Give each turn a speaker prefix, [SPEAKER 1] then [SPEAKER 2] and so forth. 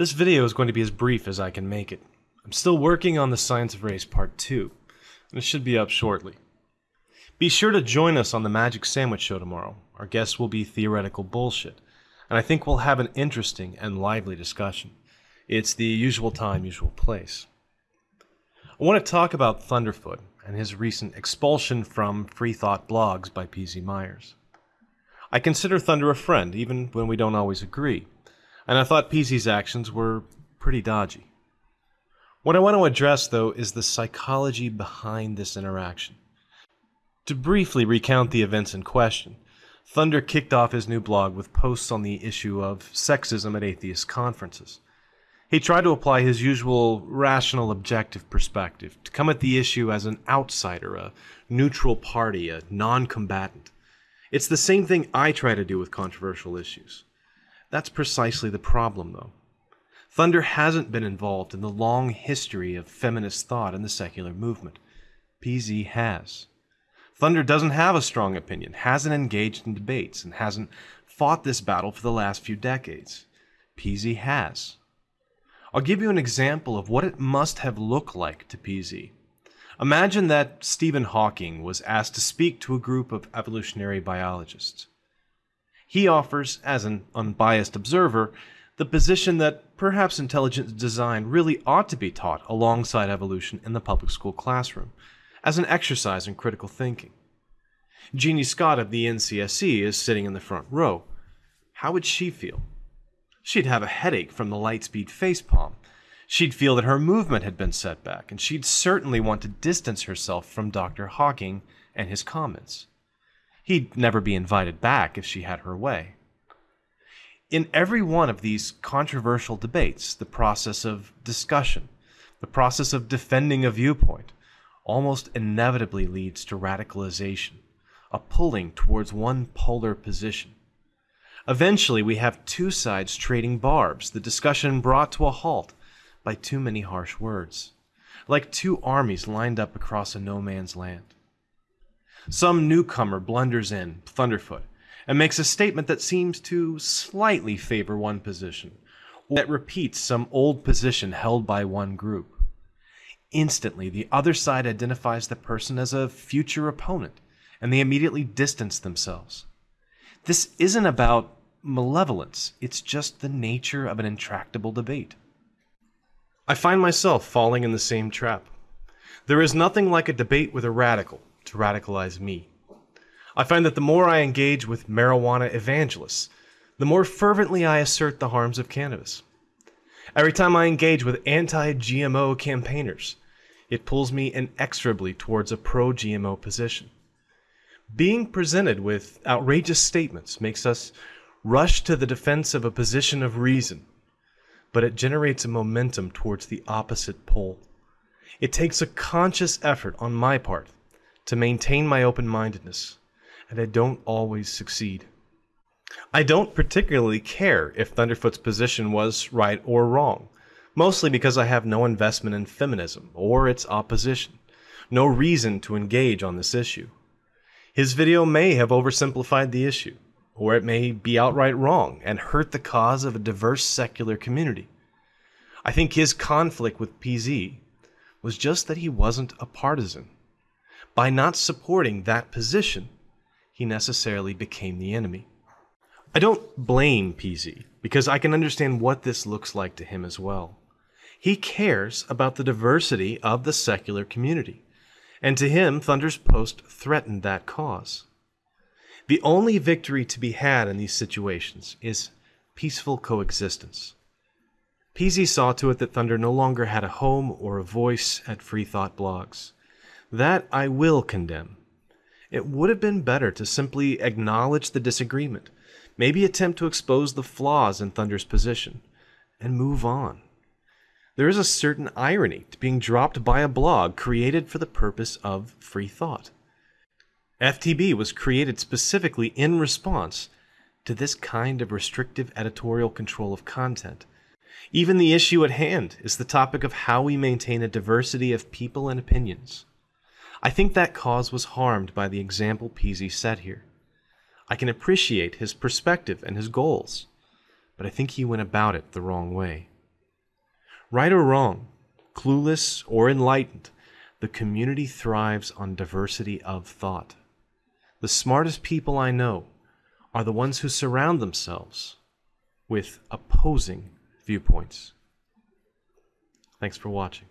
[SPEAKER 1] This video is going to be as brief as I can make it. I'm still working on the Science of Race Part 2, and it should be up shortly. Be sure to join us on the Magic Sandwich Show tomorrow. Our guest will be theoretical bullshit, and I think we'll have an interesting and lively discussion. It's the usual time, usual place. I want to talk about Thunderfoot and his recent expulsion from Free Thought blogs by PZ Myers. I consider Thunder a friend, even when we don't always agree, and I thought PZ's actions were pretty dodgy. What I want to address, though, is the psychology behind this interaction. To briefly recount the events in question, Thunder kicked off his new blog with posts on the issue of sexism at atheist conferences. He tried to apply his usual rational objective perspective to come at the issue as an outsider, a neutral party, a non combatant. It's the same thing I try to do with controversial issues. That's precisely the problem, though. Thunder hasn't been involved in the long history of feminist thought in the secular movement. PZ has. Thunder doesn't have a strong opinion, hasn't engaged in debates, and hasn't fought this battle for the last few decades. PZ has. I'll give you an example of what it must have looked like to PZ. Imagine that Stephen Hawking was asked to speak to a group of evolutionary biologists. He offers, as an unbiased observer, the position that perhaps intelligent design really ought to be taught alongside evolution in the public school classroom, as an exercise in critical thinking. Eugenie Scott of the NCSE is sitting in the front row. How would she feel? She'd have a headache from the Lightspeed facepalm. She'd feel that her movement had been set back, and she'd certainly want to distance herself from Dr. Hawking and his comments. He'd never be invited back if she had her way. In every one of these controversial debates, the process of discussion, the process of defending a viewpoint, almost inevitably leads to radicalization, a pulling towards one polar position. Eventually, we have two sides trading barbs, the discussion brought to a halt by too many harsh words, like two armies lined up across a no man's land. Some newcomer blunders in, Thunderfoot, and makes a statement that seems to slightly favor one position, or that repeats some old position held by one group. Instantly, the other side identifies the person as a future opponent, and they immediately distance themselves. This isn't about malevolence, it's just the nature of an intractable debate. I find myself falling in the same trap. There is nothing like a debate with a radical to radicalize me. I find that the more I engage with marijuana evangelists, the more fervently I assert the harms of cannabis. Every time I engage with anti GMO campaigners, it pulls me inexorably towards a pro GMO position. Being presented with outrageous statements makes us rush to the defense of a position of reason, but it generates a momentum towards the opposite pole. It takes a conscious effort on my part to maintain my open mindedness, and I don't always succeed. I don't particularly care if Thunderfoot's position was right or wrong, mostly because I have no investment in feminism or its opposition, no reason to engage on this issue. His video may have oversimplified the issue, or it may be outright wrong and hurt the cause of a diverse secular community. I think his conflict with PZ was just that he wasn't a partisan. By not supporting that position, he necessarily became the enemy. I don't blame PZ because I can understand what this looks like to him as well. He cares about the diversity of the secular community, and to him, Thunder's post threatened that cause. The only victory to be had in these situations is peaceful coexistence. PZ saw to it that Thunder no longer had a home or a voice at Free Thought blogs. That I will condemn. It would have been better to simply acknowledge the disagreement, maybe attempt to expose the flaws in Thunder's position, and move on. There is a certain irony to being dropped by a blog created for the purpose of free thought. FTB was created specifically in response to this kind of restrictive editorial control of content. Even the issue at hand is the topic of how we maintain a diversity of people and opinions. I think that cause was harmed by the example PZ set here. I can appreciate his perspective and his goals, but I think he went about it the wrong way. Right or wrong, clueless or enlightened, the community thrives on diversity of thought. The smartest people I know are the ones who surround themselves with opposing viewpoints. Thanks for watching.